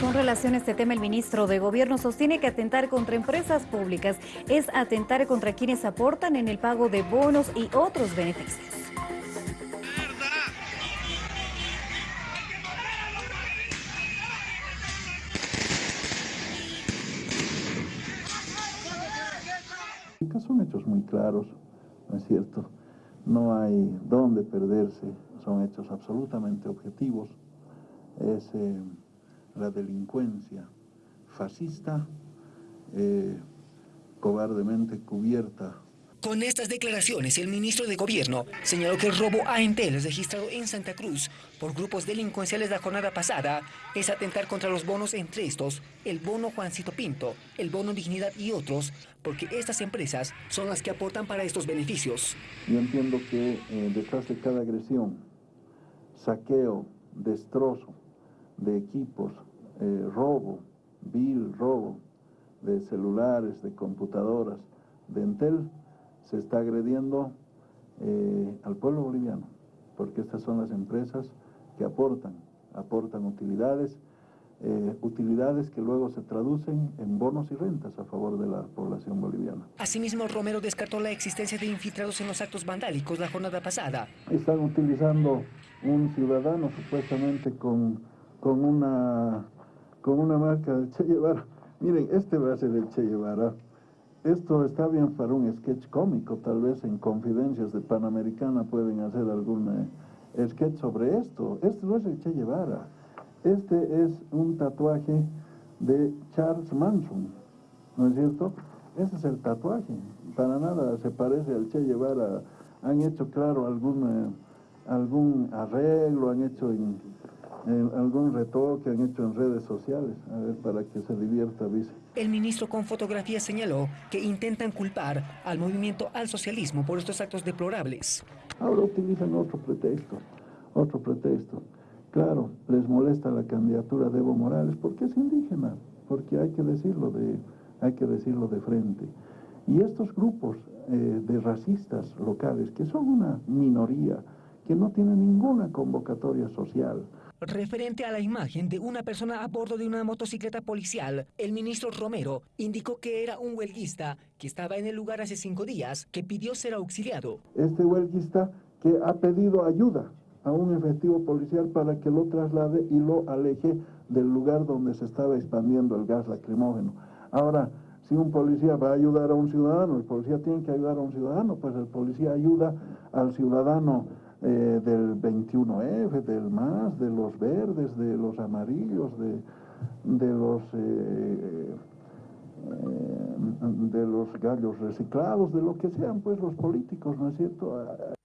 Con relación a este tema, el ministro de Gobierno sostiene que atentar contra empresas públicas es atentar contra quienes aportan en el pago de bonos y otros beneficios. Son hechos muy claros, ¿no es cierto? No hay dónde perderse, son hechos absolutamente objetivos. Es eh, la delincuencia fascista, eh, cobardemente cubierta con estas declaraciones, el ministro de Gobierno señaló que el robo a Entel registrado en Santa Cruz por grupos delincuenciales la jornada pasada es atentar contra los bonos, entre estos, el bono Juancito Pinto, el bono Dignidad y otros, porque estas empresas son las que aportan para estos beneficios. Yo entiendo que eh, detrás de cada agresión, saqueo, destrozo de equipos, eh, robo, vil robo de celulares, de computadoras, de Entel, se está agrediendo eh, al pueblo boliviano, porque estas son las empresas que aportan, aportan utilidades, eh, utilidades que luego se traducen en bonos y rentas a favor de la población boliviana. Asimismo, Romero descartó la existencia de infiltrados en los actos vandálicos la jornada pasada. Están utilizando un ciudadano supuestamente con, con, una, con una marca de Che Guevara. Miren, este va a ser el Che Guevara. Esto está bien para un sketch cómico, tal vez en Confidencias de Panamericana pueden hacer algún eh, sketch sobre esto. Este no es el Che Guevara, este es un tatuaje de Charles Manson, ¿no es cierto? Ese es el tatuaje, para nada se parece al Che Guevara. Han hecho, claro, algún, eh, algún arreglo, han hecho en, algún retoque han hecho en redes sociales, a ver, para que se divierta, dice. El ministro con fotografía señaló que intentan culpar al movimiento al socialismo por estos actos deplorables. Ahora utilizan otro pretexto, otro pretexto. Claro, les molesta la candidatura de Evo Morales porque es indígena, porque hay que decirlo de, hay que decirlo de frente. Y estos grupos eh, de racistas locales, que son una minoría, que no tienen ninguna convocatoria social, Referente a la imagen de una persona a bordo de una motocicleta policial, el ministro Romero indicó que era un huelguista que estaba en el lugar hace cinco días, que pidió ser auxiliado. Este huelguista que ha pedido ayuda a un efectivo policial para que lo traslade y lo aleje del lugar donde se estaba expandiendo el gas lacrimógeno. Ahora, si un policía va a ayudar a un ciudadano, el policía tiene que ayudar a un ciudadano, pues el policía ayuda al ciudadano eh, del 21F, del MAS, de los verdes, de los amarillos, de, de los... Eh, eh, de los gallos reciclados, de lo que sean pues los políticos, ¿no es cierto?